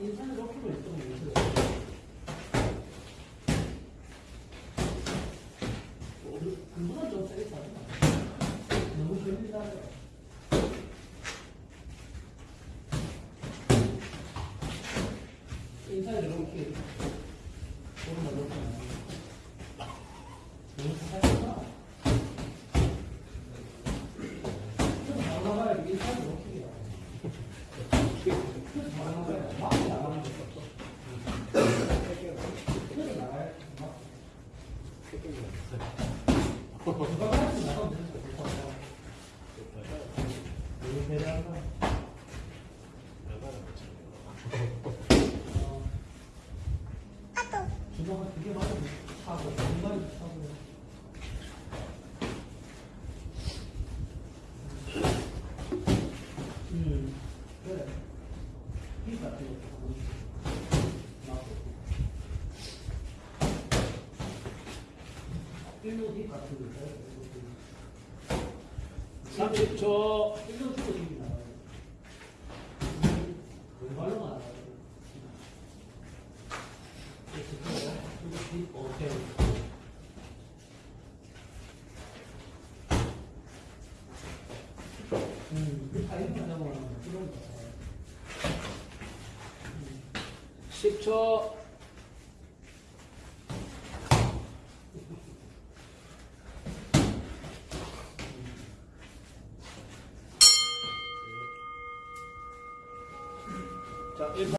인사는 높이고 힘들다. 인사를 이렇게 오른발 높이 안 너무 살짝만. 좀 나가봐야 인사를 높이 해요. 좀 나가봐야 막 나가는 거 없어. 좀 나가야 막. 누가 같이 나가면 되는 거야. 너무 대단하다. 어. 주먹을 두개 맞으면 차고, 공간이 차고. 음, 그래. 이 같은 거 30초. 10초. 자, 1